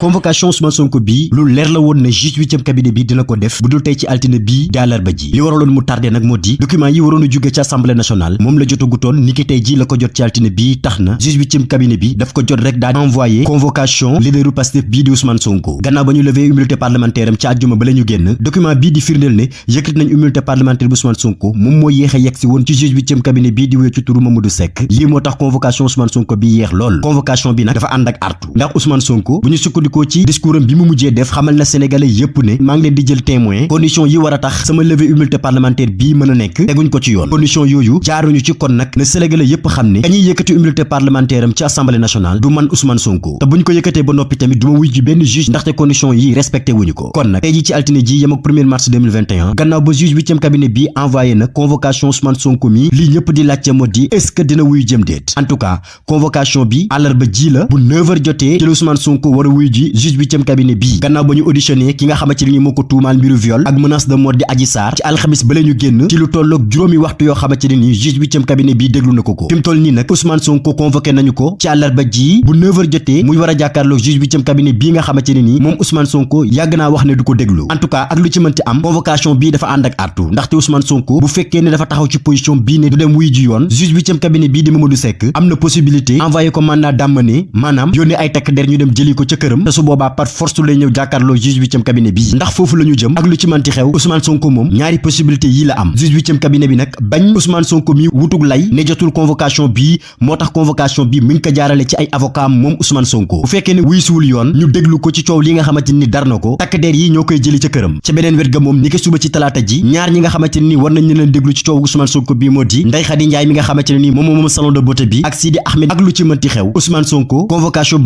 convocation Ousmane Sonko bi lu leer la won ne juge huitième cabinet bi dina ko def bu dul tey ci altine bii di àllarba ji li waralon mu tardé nak modi document yi waroon a ci assemblée nationale mom la jotagutoon ni niki tay ji la ko jot ci altiné bi taxna na juge huitième cabinet bi daf ko jot rek da envoyé convocation leaderu Pastef bi di Ousmane Sonko gannaaw bañu lever humilité parlementaire am ci aljuma ba lañu ñu document bi di firndeel ne yëkkati nañ humilité parlementaire bu Ousmane Sonko mom mo yéxé a yegg ci juge huitième cabinet bi di wéy ci turu Mamadou Seck li moo tax convocation Ousmane Sonko bi yéx lool convocation bi nak dafa and ak artu ndax Ousmane Sonko buñu ñu sukkandikoo ci discours bi mu mujjé def xamal na sénégalais yépp né ma ngi leen di jël témoin condition yi wara tax sama levée immunité parlementaire bi mëna nek nekk ko ci yoon condition yoyu jaaruñu ci kon nak né sénégalais yépp xamné dañuy yëkkati immunité parlementaire am ci assemblée nationale du man Ousmane Sonko té buñ ko yëkkatee ba noppi tamit duma wuy ji benn juge té condition yi respecté wuñu ko kon nak tay ji ci altiné ji yam ak 1er mars 2021 gannaaw ba juge 8e cabinet bi envoyé na convocation Ousmane Sonko mi li ñëpp di laccé moo di est-ce que dina wuy jëm déet en tout cas convocation bi àllarba ji la bu 9h jotee ci Ousmane Sonko wara wuy ji bi juge huitième cabinet bii gannaaw ba ñu auditionné ki nga xamante ni moo ko tuumaal mbiru viol ak menace de mort di Adji Sarr ci alxamis ba ñu génn ci lu tolloog juróomi waxtu yoo xamante ni juge huitième cabinet bii deglu na ko ko fi toll nii nag Ousmane Sonko convoqué nañu ko ci ji bu 9 jete jotee muy war jakarlo jàkkaarloog juge cabinet bii nga xamante ne ni moom Ousmane Sonko duko naa wax ne du en tout cas ak lu ci am convocation bii dafa ànd ak artu ndaxte Ousmane Sonko bu fekkee ne dafa taxaw ci position bii ne du dem wuy ji yoon juge huitième cabinet bii di Mamadou Seck am na possibilité envoyé ko mandat d'amener maanaam yónnee ay takk der ñu dem jëli ko te su boobaa par force lay ñëw jàkkaarloo juge huitième cabinet bii ndax foofu la ñu jëm ak lu ci manti xew Ousmane Sonko moom bi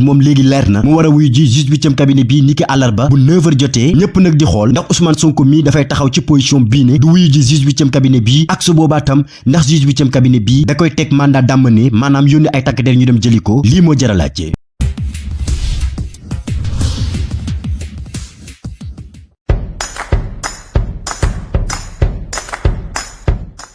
moom léegi leer na mu war a wuyu ji 18e cabinet bi niki alarba bu 9h joté ñepp nak di xol ndax Ousmane Sonko mi da fay taxaw ci position bi ne du wuyu ji 18e cabinet bi ak su boba tam ndax 18e cabinet bi da koy tek mandat d'amener manam yoni ay takk der ñu dem jëliko li mo jaralaté